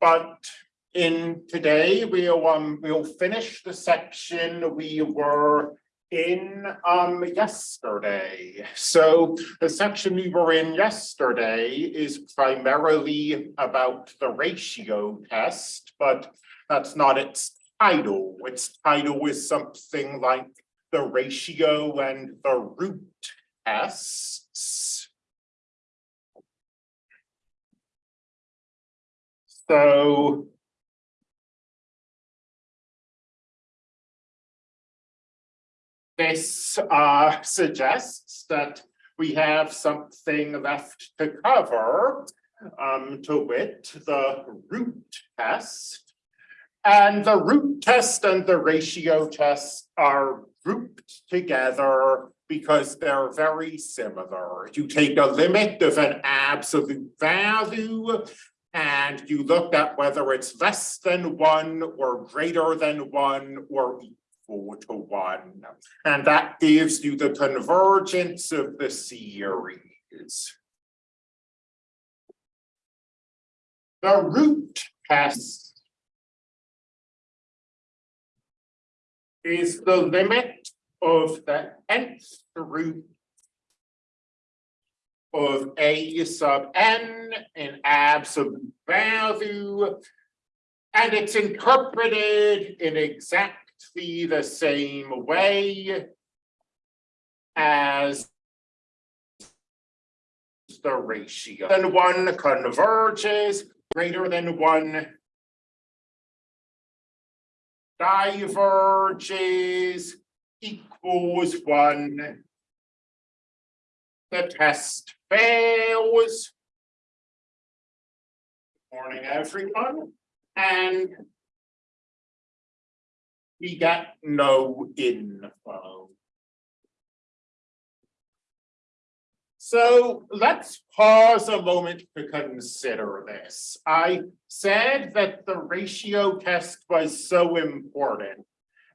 but in today, we'll, um, we'll finish the section we were in, um, yesterday. So the section we were in yesterday is primarily about the ratio test, but that's not its title. Its title is something like the ratio and the root tests. So this uh suggests that we have something left to cover, um, to wit, the root test. And the root test and the ratio test are grouped together because they're very similar. You take a limit of an absolute value and you look at whether it's less than one or greater than one or equal to one. And that gives you the convergence of the series. The root test is the limit of the nth root of a sub n in absolute value. And it's interpreted in exactly the same way as the ratio. Then one converges greater than one diverges equals one. The test fails. Morning, everyone, and we get no info. So let's pause a moment to consider this. I said that the ratio test was so important.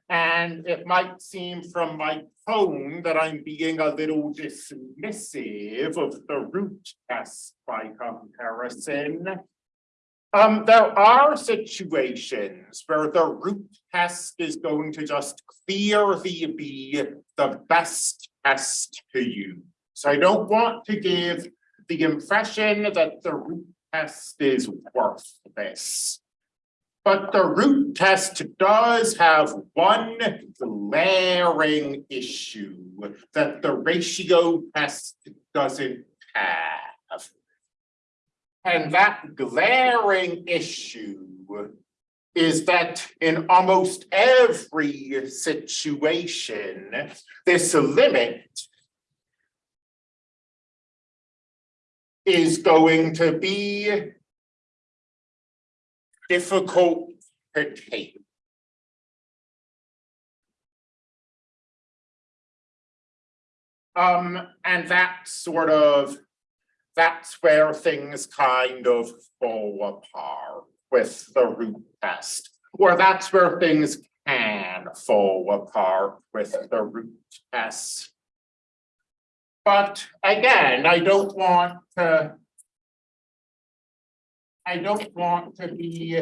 And it might seem from my tone that I'm being a little dismissive of the root test by comparison. Um, there are situations where the root test is going to just clearly be the best test to use. So I don't want to give the impression that the root test is worth this. But the root test does have one glaring issue that the ratio test doesn't have. And that glaring issue is that in almost every situation, this limit is going to be difficult to take. Um, and that sort of, that's where things kind of fall apart with the root test, or that's where things can fall apart with the root test. But again, I don't want to. I don't want to be.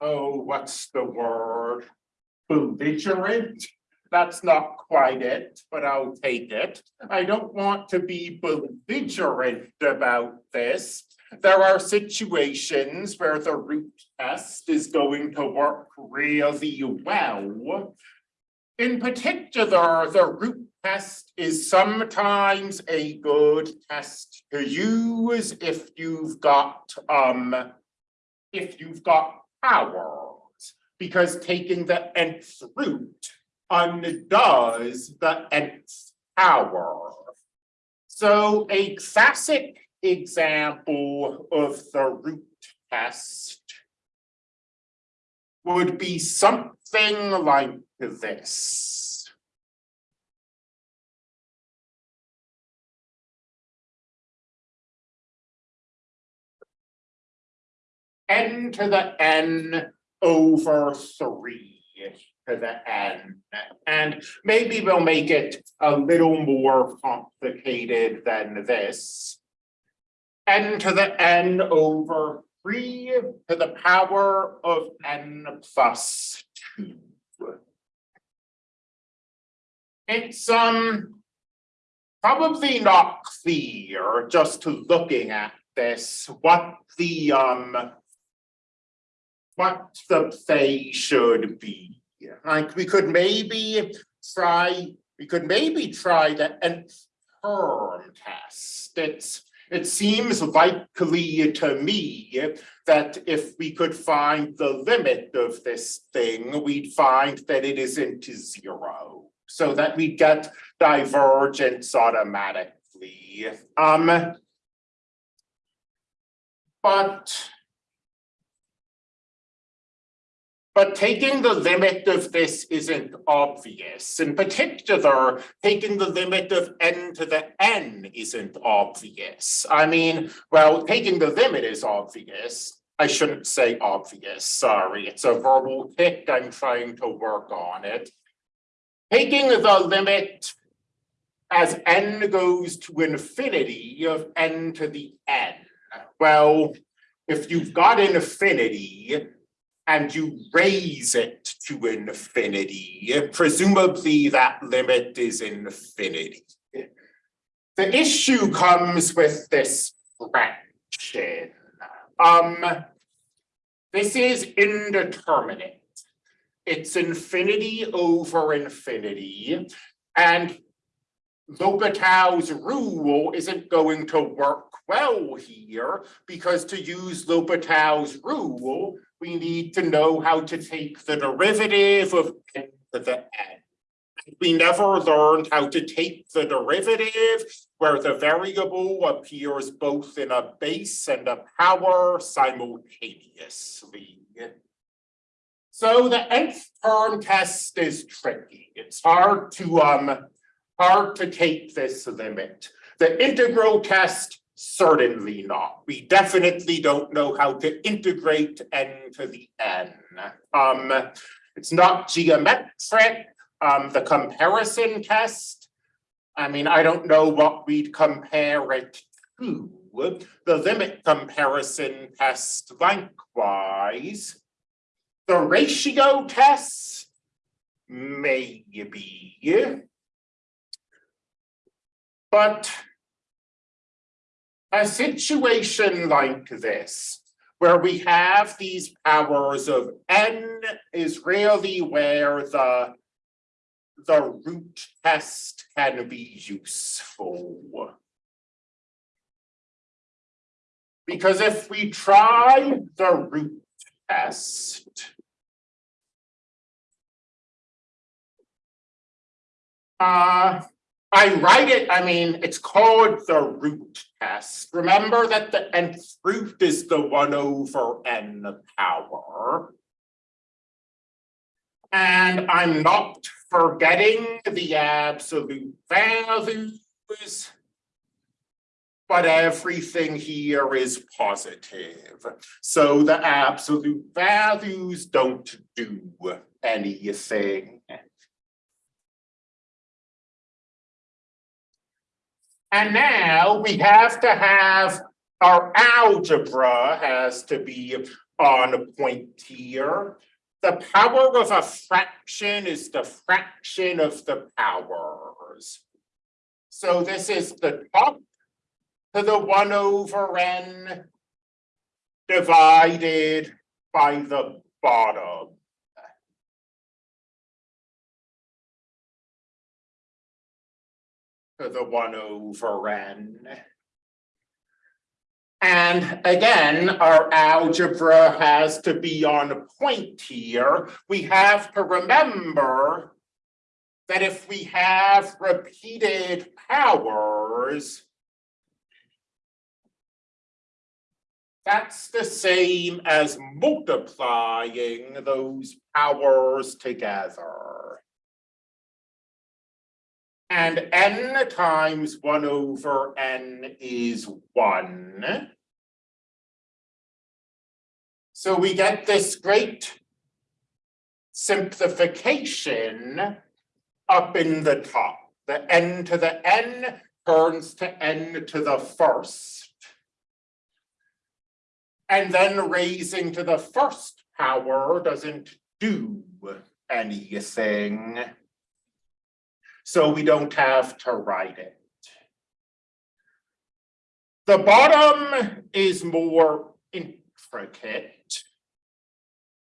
Oh, what's the word? Belligerent? That's not quite it, but I'll take it. I don't want to be belligerent about this. There are situations where the root test is going to work really well. In particular, the root test is sometimes a good test to use if you've got um if you've got powers, because taking the nth root undoes the nth power. So a classic example of the root test would be something like this. N to the n over three to the n. And maybe we'll make it a little more complicated than this. n to the n over three to the power of n plus two. It's um probably not clear just to looking at this, what the um what the phase should be. Like, we could maybe try, we could maybe try the nth term test. It's, it seems likely to me that if we could find the limit of this thing, we'd find that it isn't zero. So that we get divergence automatically. Um. But. But taking the limit of this isn't obvious. In particular, taking the limit of n to the n isn't obvious. I mean, well, taking the limit is obvious. I shouldn't say obvious, sorry, it's a verbal tic, I'm trying to work on it. Taking the limit as n goes to infinity of n to the n. Well, if you've got infinity, and you raise it to infinity, presumably that limit is infinity. The issue comes with this fraction. Um, this is indeterminate. It's infinity over infinity, and L'Hopital's rule isn't going to work well here because to use L'Hopital's rule, we need to know how to take the derivative of n to the n. We never learned how to take the derivative where the variable appears both in a base and a power simultaneously. So the nth term test is tricky. It's hard to um hard to take this limit. The integral test, certainly not. We definitely don't know how to integrate n to the n. Um, it's not geometric. Um, the comparison test, I mean, I don't know what we'd compare it to. The limit comparison test likewise. The ratio test, maybe. But a situation like this, where we have these powers of n is really where the the root test can be useful. Because if we try the root test, uh, I write it, I mean, it's called the root test. Remember that the nth root is the one over n power. And I'm not forgetting the absolute values. But everything here is positive. So the absolute values don't do anything. And now we have to have our algebra has to be on a point here. The power of a fraction is the fraction of the powers. So this is the top to the one over n divided by the bottom. The one over n. And again, our algebra has to be on a point here. We have to remember that if we have repeated powers, that's the same as multiplying those powers together. And n times one over n is one. So we get this great simplification up in the top. The n to the n turns to n to the first. And then raising to the first power doesn't do anything. So we don't have to write it. The bottom is more intricate.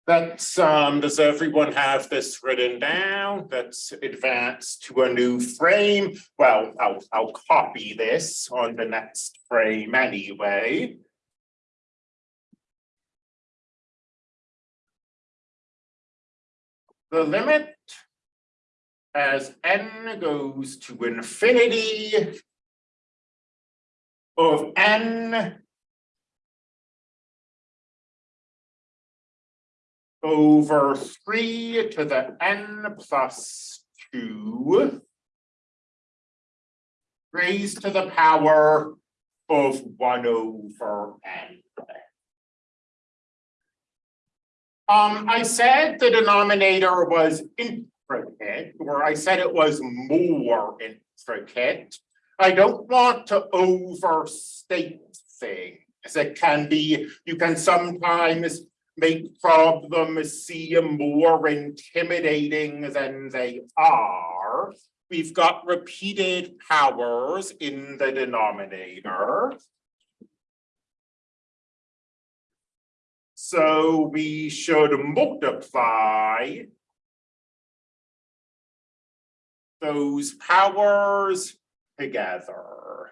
That's, um, does everyone have this written down? Let's advance to a new frame. Well, I'll, I'll copy this on the next frame anyway. The limit as n goes to infinity of n over three to the n plus two raised to the power of one over n. Um, I said the denominator was intricate, or I said it was more intricate. I don't want to overstate things. It can be, you can sometimes make problems seem more intimidating than they are. We've got repeated powers in the denominator. So we should multiply those powers together.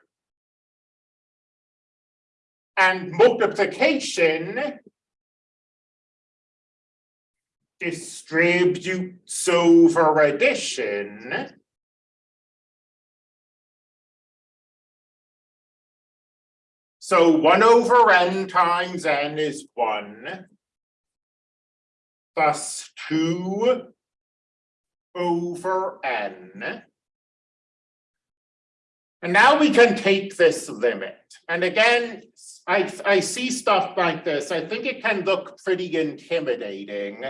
And multiplication distributes over addition. So one over n times n is one. Plus two over n. And now we can take this limit. And again, I, I see stuff like this. I think it can look pretty intimidating.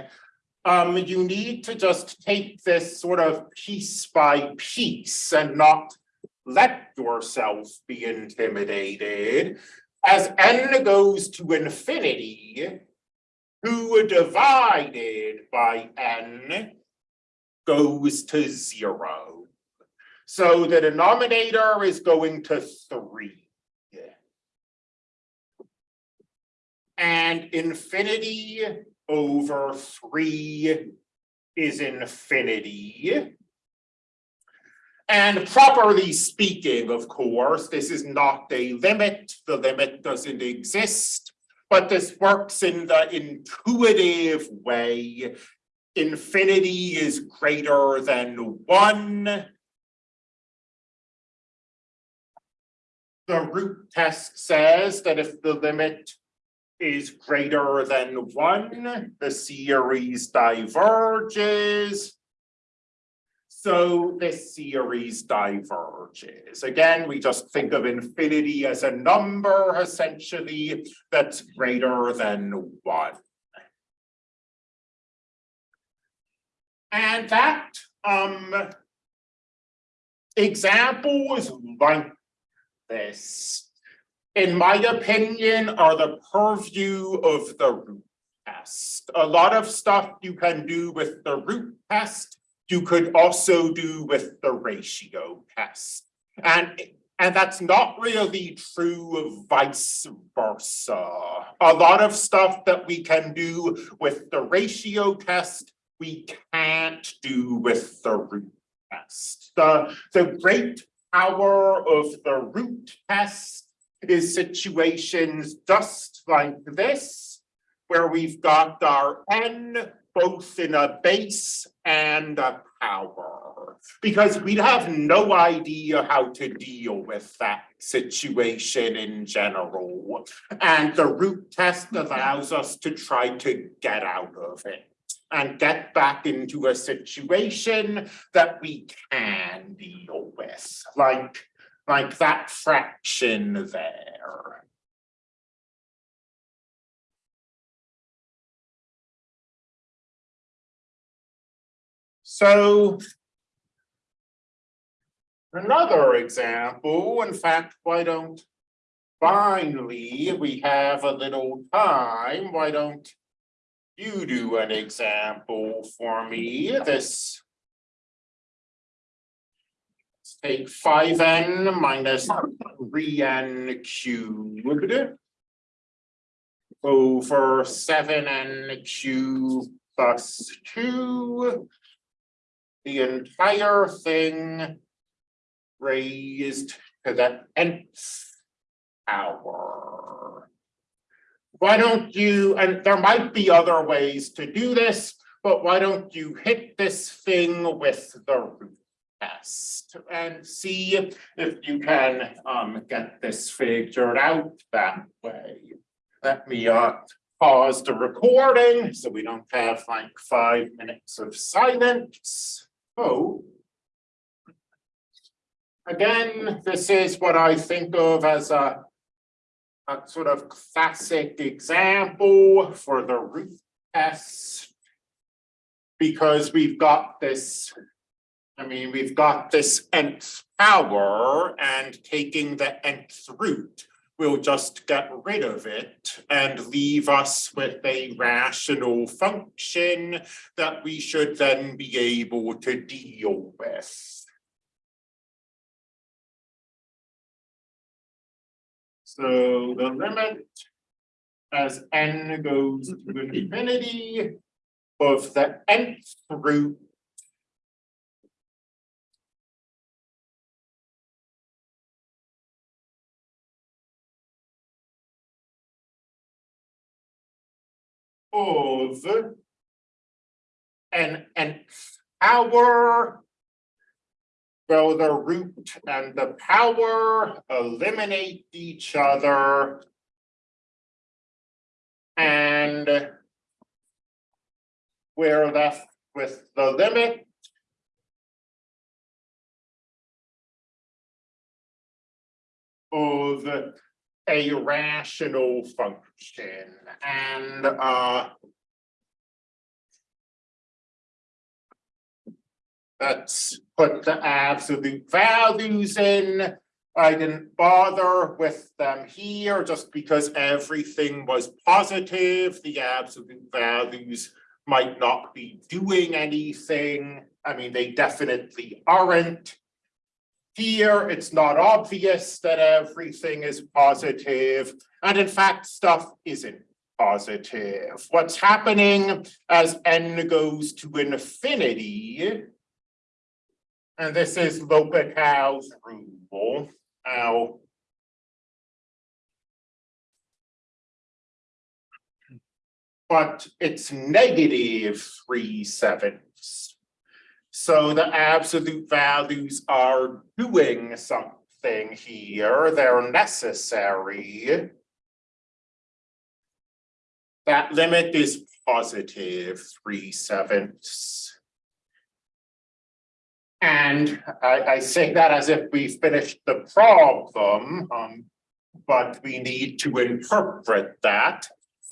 Um, you need to just take this sort of piece by piece and not let yourself be intimidated. As n goes to infinity, two divided by n goes to zero. So the denominator is going to three. And infinity over three is infinity. And properly speaking, of course, this is not a limit. The limit doesn't exist, but this works in the intuitive way. Infinity is greater than one. The root test says that if the limit is greater than one, the series diverges. So this series diverges. Again, we just think of infinity as a number essentially that's greater than one. And that um example is like this in my opinion, are the purview of the root test. A lot of stuff you can do with the root test, you could also do with the ratio test. And, and that's not really true vice versa. A lot of stuff that we can do with the ratio test, we can't do with the root test. The, the great power of the root test is situations just like this, where we've got our n both in a base and a power. Because we'd have no idea how to deal with that situation in general. And the root test allows us to try to get out of it and get back into a situation that we can deal with, like like that fraction there. So another example, in fact, why don't finally, we have a little time, why don't you do an example for me, this let's take five n minus three n cubed over seven n cubed plus two. The entire thing raised to the nth power. Why don't you, and there might be other ways to do this, but why don't you hit this thing with the root test and see if you can um get this figured out that way. Let me uh pause the recording so we don't have like five minutes of silence. Oh. Again, this is what I think of as a a sort of classic example for the root test. Because we've got this, I mean, we've got this nth power and taking the nth root we'll just get rid of it and leave us with a rational function that we should then be able to deal with. So the limit as n goes to infinity of the nth root of an nth power so the root and the power eliminate each other. And we're left with the limit. Of a rational function and uh. Let's put the absolute values in. I didn't bother with them here just because everything was positive. The absolute values might not be doing anything. I mean, they definitely aren't. Here, it's not obvious that everything is positive, and in fact, stuff isn't positive. What's happening as n goes to infinity and this is L'Hopital's rule. Now. But it's negative three sevenths. So the absolute values are doing something here. They're necessary. That limit is positive three sevenths. And I, I say that as if we finished the problem, um, but we need to interpret that.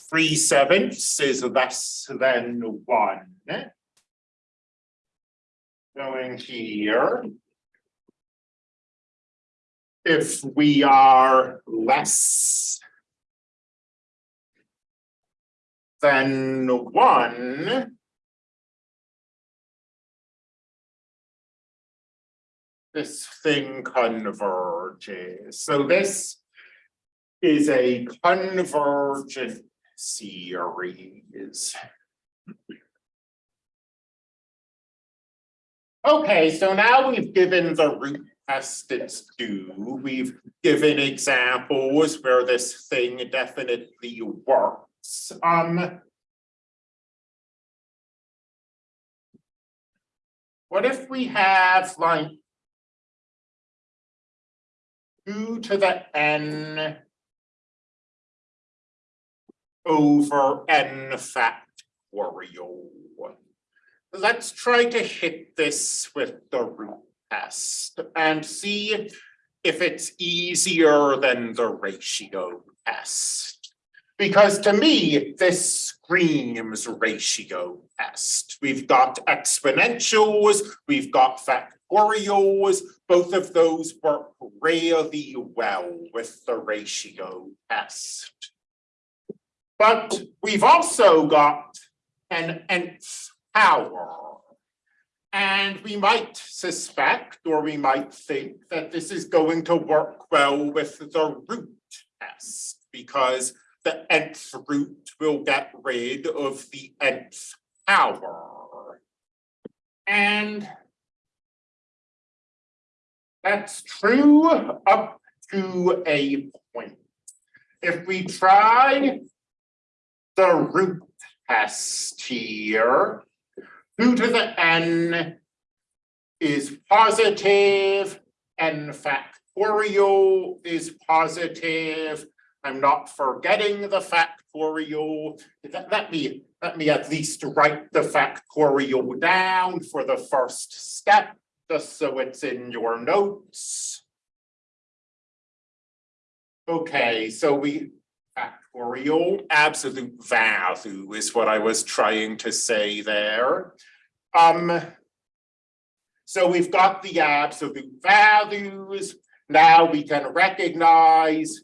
Three sevenths is less than one. Going here. If we are less than one, this thing converges. So this is a convergent series. Okay, so now we've given the root test its due. We've given examples where this thing definitely works. Um, what if we have like two to the n over n factorial. Let's try to hit this with the root test and see if it's easier than the ratio test. Because to me, this screams ratio test. We've got exponentials, we've got factorials, both of those work really well with the ratio test. But we've also got an nth power. And we might suspect, or we might think that this is going to work well with the root test, because the nth root will get rid of the nth power. And that's true up to a point. If we try the root test here, two to the n is positive, n factorial is positive. I'm not forgetting the factorial. Let, let me, let me at least write the factorial down for the first step, just so it's in your notes. Okay, so we, factorial absolute value is what I was trying to say there. Um, so we've got the absolute values. Now we can recognize,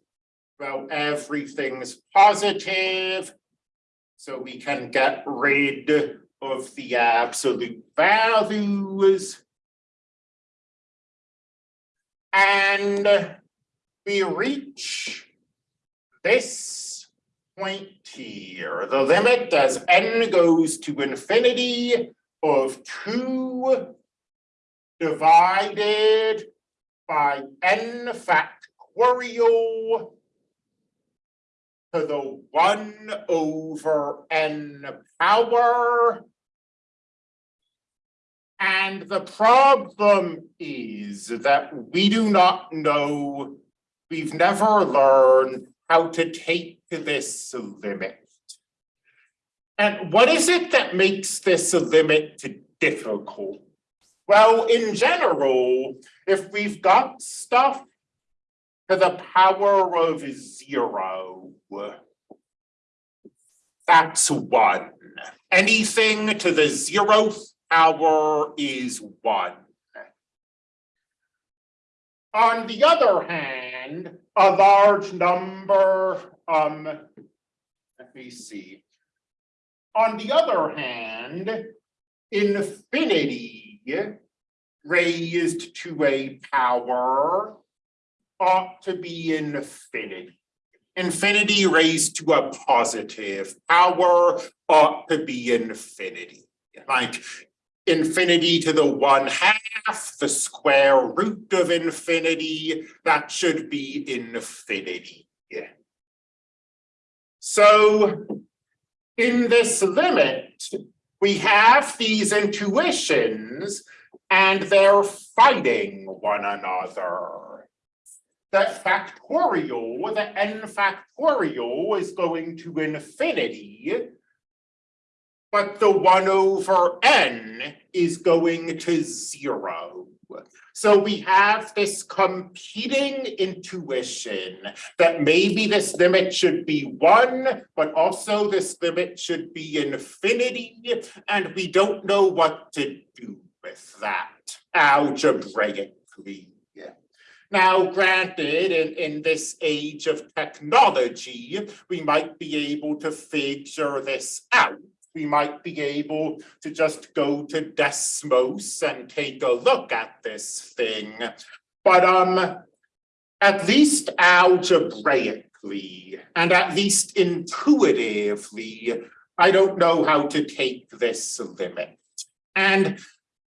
well, everything's positive. So we can get rid of the absolute values. And we reach this point here, the limit as n goes to infinity of two divided by n factorial to the one over n power. And the problem is that we do not know, we've never learned how to take this limit. And what is it that makes this limit difficult? Well, in general, if we've got stuff to the power of zero, that's one. Anything to the zeroth power is one. On the other hand, a large number, um, let me see. On the other hand, infinity raised to a power ought to be infinity. Infinity raised to a positive power ought to be infinity. Like infinity to the one half, the square root of infinity, that should be infinity. Yeah. So in this limit, we have these intuitions and they're fighting one another. The factorial, the n factorial is going to infinity but the one over n is going to zero. So we have this competing intuition that maybe this limit should be one, but also this limit should be infinity, and we don't know what to do with that algebraically. Now, granted, in, in this age of technology, we might be able to figure this out we might be able to just go to Desmos and take a look at this thing. But um, at least algebraically and at least intuitively, I don't know how to take this limit. And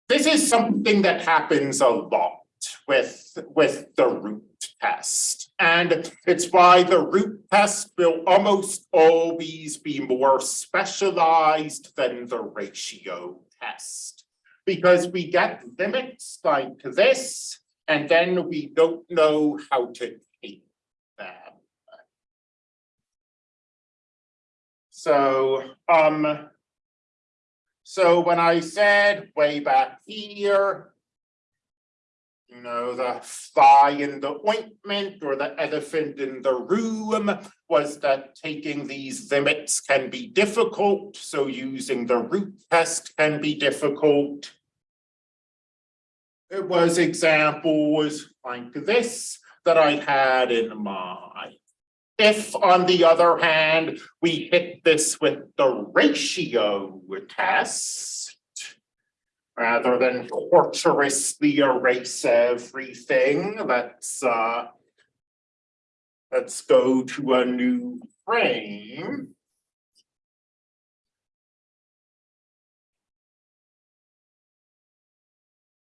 this is something that happens a lot with, with the root And it's why the root test will almost always be more specialized than the ratio test. Because we get limits like this, and then we don't know how to take them. So, um, so when I said way back here, you know, the fly in the ointment or the elephant in the room was that taking these limits can be difficult, so using the root test can be difficult. It was examples like this that I had in mind. If, on the other hand, we hit this with the ratio test, rather than torturously erase everything, let's, uh, let's go to a new frame.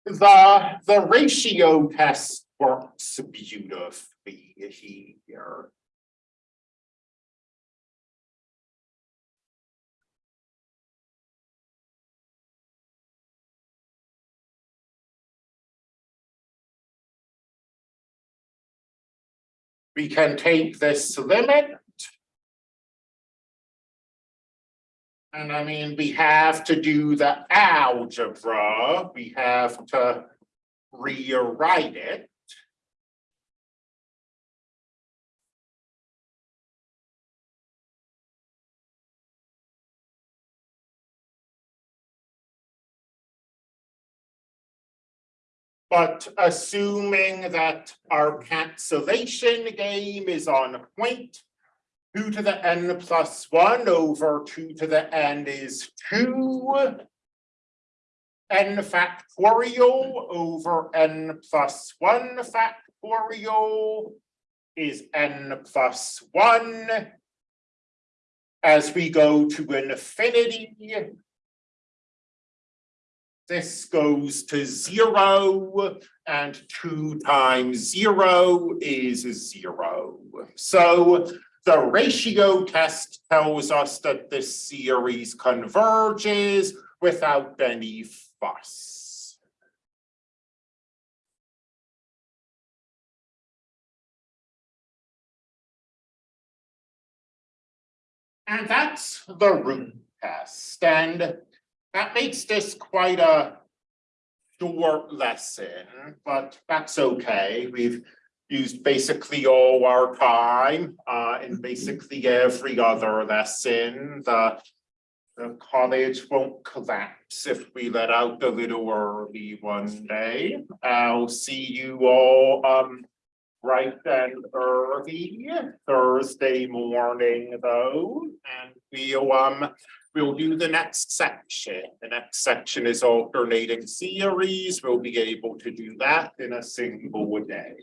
The, the ratio test works beautifully here. We can take this limit. And I mean, we have to do the algebra, we have to rewrite it. But assuming that our cancellation game is on point. Two to the n plus one over two to the n is two. N factorial over n plus one factorial is n plus one. As we go to infinity, this goes to zero and two times zero is zero. So the ratio test tells us that this series converges without any fuss. And that's the root test and that makes this quite a short lesson, but that's okay. We've used basically all our time uh in basically every other lesson. The the college won't collapse if we let out a little early one day. I'll see you all um and early Thursday morning though, and we'll um We'll do the next section. The next section is alternating series. We'll be able to do that in a single day.